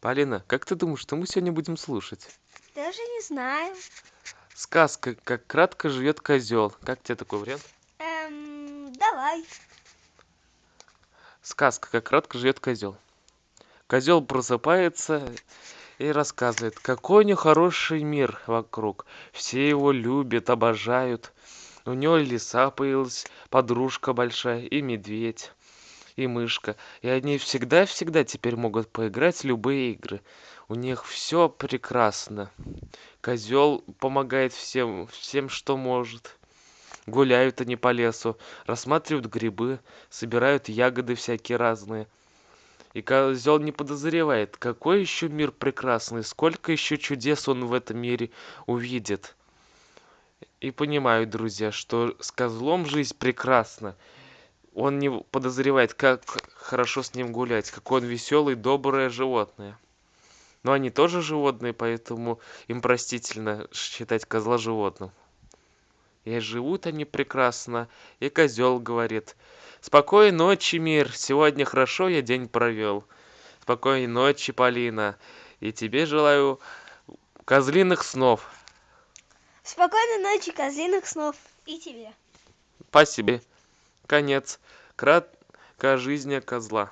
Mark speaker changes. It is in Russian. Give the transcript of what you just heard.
Speaker 1: полина как ты думаешь что мы сегодня будем слушать?
Speaker 2: Даже не знаю.
Speaker 1: сказка как кратко живет козел. Как тебе такой вариант?
Speaker 2: Эм, давай.
Speaker 1: сказка как кратко живет козел. Козел просыпается и рассказывает какой у него хороший мир вокруг. Все его любят обожают. У него лиса появилась подружка большая и медведь и мышка. И они всегда всегда теперь могут поиграть в любые игры. У них все прекрасно. Козел помогает всем всем что может. Гуляют они по лесу рассматривают грибы собирают ягоды всякие разные. И козел не подозревает какой еще мир прекрасный сколько еще чудес он в этом мире увидит. И понимают друзья что с козлом жизнь прекрасна он не подозревает как хорошо с ним гулять какой он веселый доброе животное но они тоже животные поэтому им простительно считать козла животным и живут они прекрасно и козел говорит спокойной ночи мир сегодня хорошо я день провел спокойной ночи полина и тебе желаю козлиных снов
Speaker 2: Спокойной ночи, козлиных снов. И тебе.
Speaker 1: спасибо конец. Краткая жизнь козла